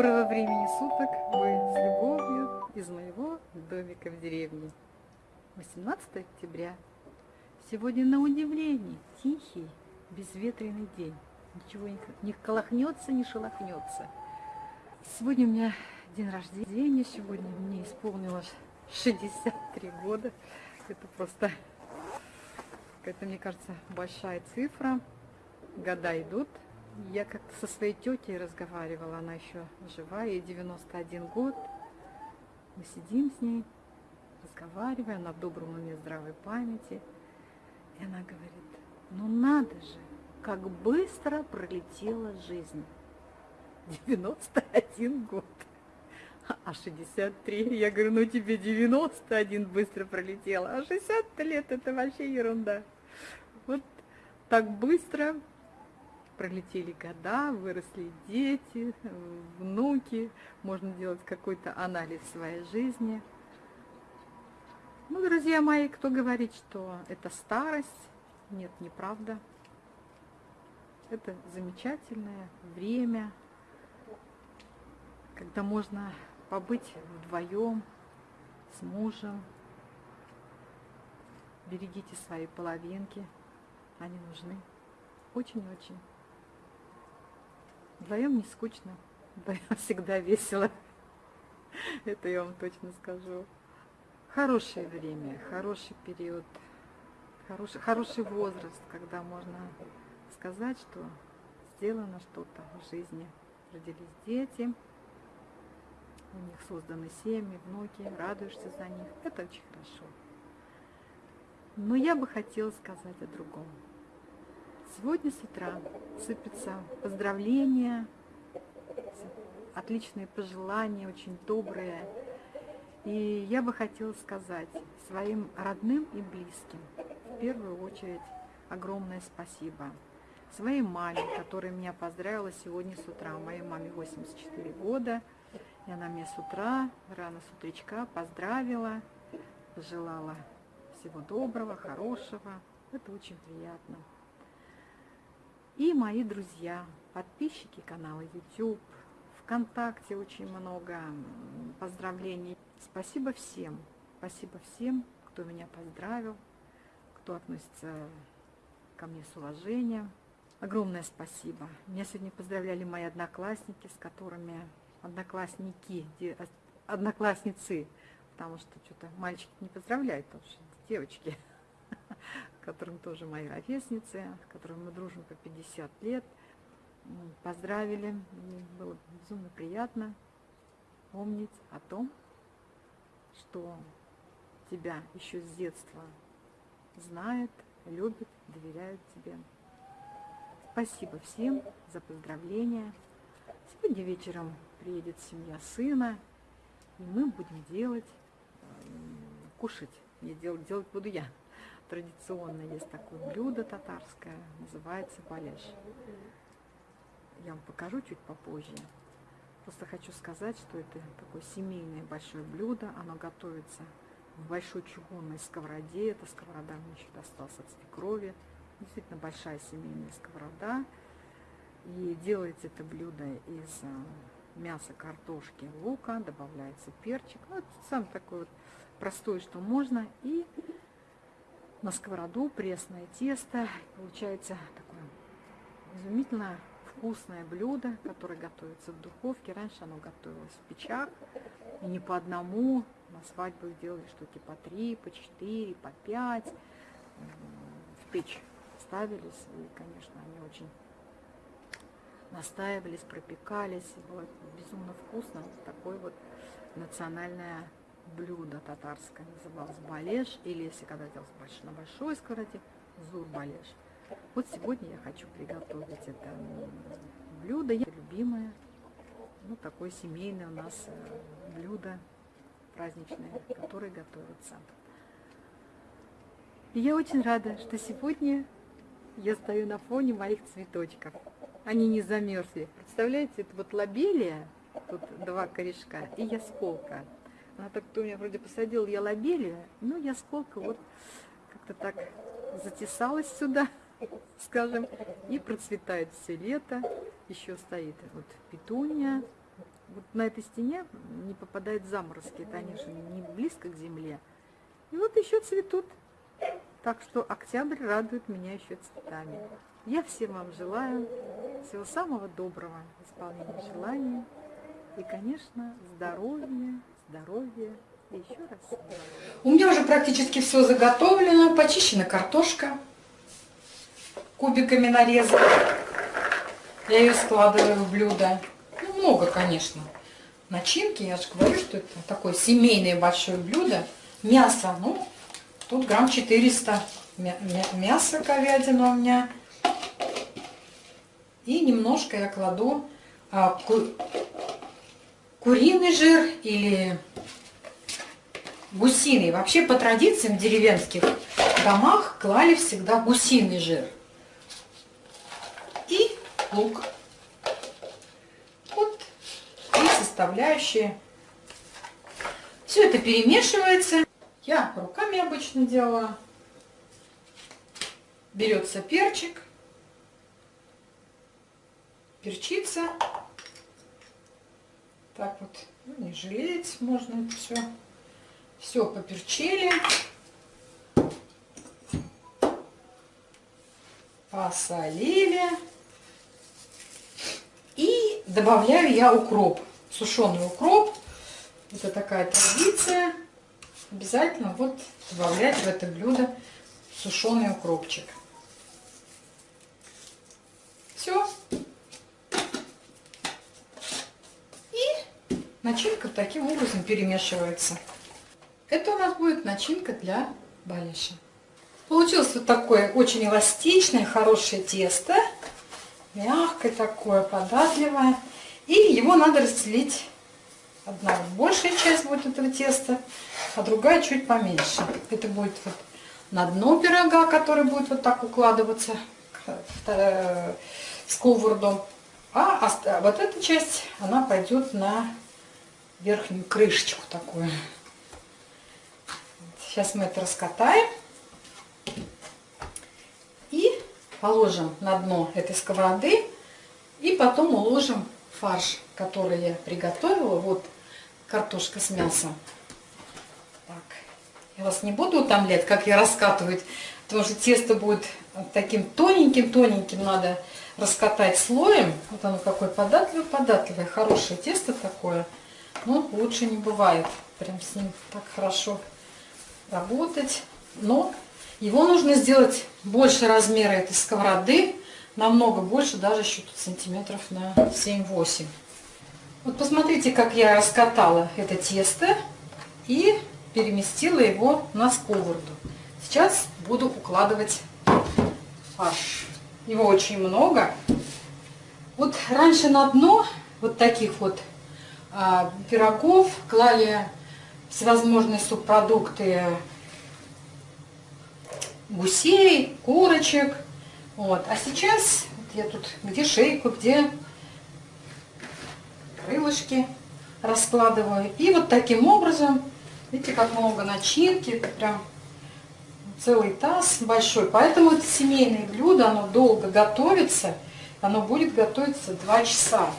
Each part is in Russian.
Доброго времени суток! Вы с любовью из моего домика в деревне. 18 октября. Сегодня на удивление тихий, безветренный день. Ничего не, не колохнется, не шелохнется. Сегодня у меня день рождения. Сегодня мне исполнилось 63 года. Это просто, это мне кажется, большая цифра. Года идут, я как-то со своей тетей разговаривала, она еще жива, ей 91 год. Мы сидим с ней, разговариваем, она в добром уме здравой памяти. И она говорит, ну надо же, как быстро пролетела жизнь. 91 год. А 63, я говорю, ну тебе 91 быстро пролетело, а 60 лет это вообще ерунда. Вот так быстро пролетели года, выросли дети, внуки, можно делать какой-то анализ своей жизни. Ну, друзья мои, кто говорит, что это старость, нет, неправда. Это замечательное время, когда можно побыть вдвоем с мужем. Берегите свои половинки, они нужны очень-очень. Вдвоем не скучно, вдвоем всегда весело. Это я вам точно скажу. Хорошее время, хороший период, хороший, хороший возраст, когда можно сказать, что сделано что-то в жизни. Родились дети, у них созданы семьи, внуки, радуешься за них. Это очень хорошо. Но я бы хотела сказать о другом. Сегодня с утра сыпятся поздравления, отличные пожелания, очень добрые. И я бы хотела сказать своим родным и близким, в первую очередь, огромное спасибо. Своей маме, которая меня поздравила сегодня с утра. Моей маме 84 года, и она меня с утра, рано с утречка поздравила, пожелала всего доброго, хорошего. Это очень приятно. И мои друзья, подписчики канала YouTube, ВКонтакте очень много поздравлений. Спасибо всем, спасибо всем, кто меня поздравил, кто относится ко мне с уважением. Огромное спасибо. Меня сегодня поздравляли мои одноклассники, с которыми одноклассники, одноклассницы, потому что что-то мальчики не поздравляют, потому что девочки которым тоже мои ровесницы, с которыми мы дружим по 50 лет, поздравили. Мне было безумно приятно помнить о том, что тебя еще с детства знают, любят, доверяют тебе. Спасибо всем за поздравления. Сегодня вечером приедет семья сына, и мы будем делать, кушать. Не делать, делать буду я традиционно есть такое блюдо татарское, называется балеш. Я вам покажу чуть попозже. Просто хочу сказать, что это такое семейное большое блюдо. Оно готовится в большой чугунной сковороде. Эта сковорода мне еще досталась от свекрови. Действительно большая семейная сковорода. И делается это блюдо из э, мяса, картошки, лука. Добавляется перчик. Ну, это самое такое вот простое, что можно. И на сковороду пресное тесто. Получается такое изумительно вкусное блюдо, которое готовится в духовке. Раньше оно готовилось в печах, и не по одному. На свадьбах делали штуки по три, по четыре, по пять. В печь ставились, и, конечно, они очень настаивались, пропекались. И было безумно вкусно. Такое вот национальное блюдо татарское, называлось балеш, или если когда делалось на большой сковороде, зур балеш. Вот сегодня я хочу приготовить это блюдо, это любимое, ну такое семейное у нас э, блюдо праздничное, которое готовится. И я очень рада, что сегодня я стою на фоне моих цветочков. Они не замерзли. Представляете, это вот лобелия, тут два корешка, и ясколка. Она так, кто меня вроде посадил, я лобелия, ну, я сколько вот как-то так затесалась сюда, скажем, и процветает все лето. Еще стоит вот петуния, вот на этой стене не попадают заморозки, это они же не близко к земле. И вот еще цветут. Так что октябрь радует меня еще цветами. Я всем вам желаю всего самого доброго, исполнения желаний. И, конечно, здоровья, здоровья и еще раз. У меня уже практически все заготовлено. Почищена картошка. Кубиками нарезала. Я ее складываю в блюдо. Ну, много, конечно. Начинки, я же говорю, что это такое семейное большое блюдо. Мясо, ну, тут грамм 400 мяса говядина у меня. И немножко я кладу а, куриный жир или гусиный. Вообще по традициям в деревенских домах клали всегда гусиный жир. И лук. Вот и составляющие. Все это перемешивается. Я руками обычно делаю. Берется перчик, перчица. Так вот, ну, не жалеть можно это все. Все поперчили. Посолили. И добавляю я укроп. Сушеный укроп. Это такая традиция. Обязательно вот добавлять в это блюдо сушеный укропчик. Все. И начинка таким образом перемешивается. Это у нас будет начинка для балиша. Получилось вот такое очень эластичное, хорошее тесто. Мягкое такое, податливое. И его надо разделить. Одна большая часть будет этого теста, а другая чуть поменьше. Это будет вот на дно пирога, который будет вот так укладываться сковороду. А вот эта часть, она пойдет на верхнюю крышечку такую. Сейчас мы это раскатаем. И положим на дно этой сковороды. И потом уложим фарш, который я приготовила. Вот картошка с мясом. Так. Я вас не буду утомлять, как я раскатывать, потому что тесто будет таким тоненьким-тоненьким надо раскатать слоем. Вот оно какое податливое-податливое, хорошее тесто такое. Но лучше не бывает. Прям с ним так хорошо работать. Но его нужно сделать больше размера этой сковороды, намного больше, даже еще тут сантиметров на 7-8. Вот посмотрите, как я раскатала это тесто и переместила его на сковороду. Сейчас буду укладывать фарш. Его очень много. Вот раньше на дно вот таких вот пирогов клали всевозможные субпродукты гусей, курочек. Вот. А сейчас я тут где шейку, где крылышки раскладываю. И вот таким образом Видите, как много начинки, прям целый таз большой. Поэтому это семейное блюдо, оно долго готовится. Оно будет готовиться 2 часа.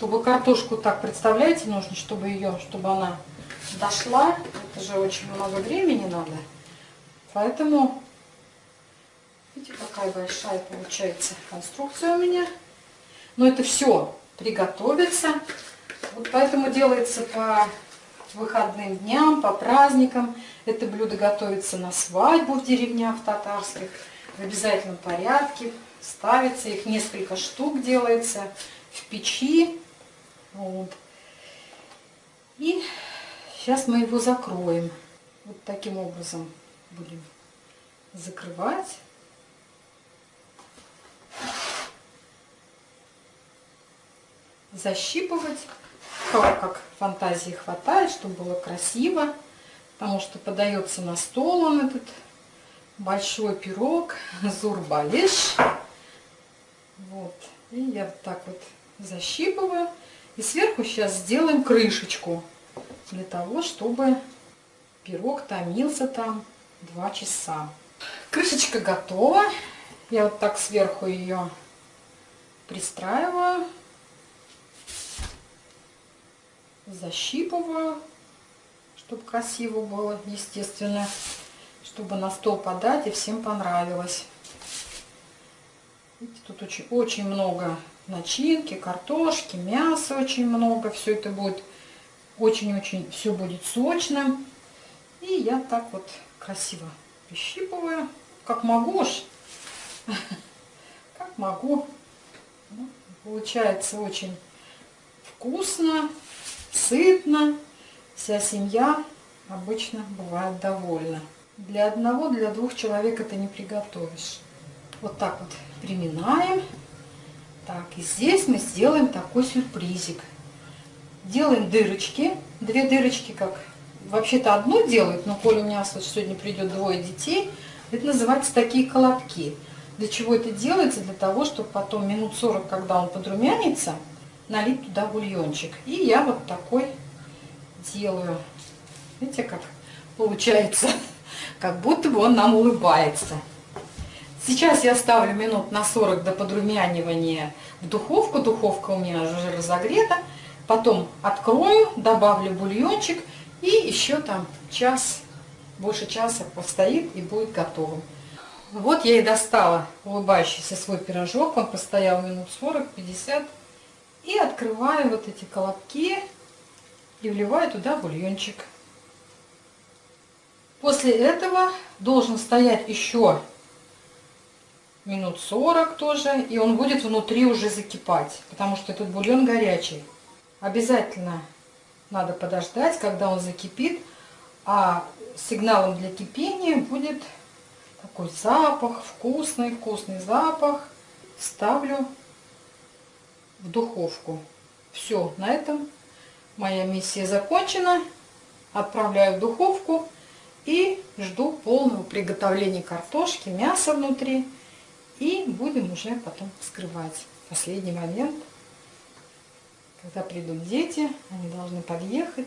Чтобы картошку так, представляете, нужно, чтобы ее, чтобы она дошла. Это же очень много времени надо. Поэтому, видите, какая большая получается конструкция у меня. Но это все приготовится. Вот поэтому делается по выходным дням, по праздникам. Это блюдо готовится на свадьбу в деревнях татарских в обязательном порядке. Ставится, их несколько штук делается в печи. Вот. И сейчас мы его закроем. Вот таким образом будем закрывать. Защипывать кого как фантазии хватает, чтобы было красиво. Потому что подается на стол он этот большой пирог, зурбалиш. Вот. И я вот так вот защипываю. И сверху сейчас сделаем крышечку. Для того, чтобы пирог томился там 2 часа. Крышечка готова. Я вот так сверху ее пристраиваю. защипываю, чтобы красиво было, естественно, чтобы на стол подать и всем понравилось. Видите, тут очень, очень много начинки, картошки, мяса очень много. Все это будет очень-очень, все будет сочным. И я так вот красиво прищипываю, как могу уж, как могу. Ну, получается очень вкусно, сытно. Вся семья обычно бывает довольна. Для одного, для двух человек это не приготовишь. Вот так вот приминаем. И здесь мы сделаем такой сюрпризик. Делаем дырочки. Две дырочки, как вообще-то одну делают, но коли у меня вот сегодня придет двое детей, это называется такие колобки. Для чего это делается? Для того, чтобы потом минут 40, когда он подрумянится, налить туда бульончик. И я вот такой делаю. Видите, как получается? Как будто бы он нам улыбается. Сейчас я ставлю минут на 40 до подрумянивания в духовку. Духовка у меня уже разогрета. Потом открою, добавлю бульончик и еще там час, больше часа постоит и будет готовым. Вот я и достала улыбающийся свой пирожок. Он постоял минут 40-50. И открываю вот эти колобки и вливаю туда бульончик. После этого должен стоять еще минут 40 тоже, и он будет внутри уже закипать, потому что этот бульон горячий. Обязательно надо подождать, когда он закипит, а сигналом для кипения будет такой запах, вкусный, вкусный запах. Ставлю в духовку. Все, на этом моя миссия закончена. Отправляю в духовку и жду полного приготовления картошки, мяса внутри. И будем уже потом вскрывать. Последний момент, когда придут дети, они должны подъехать.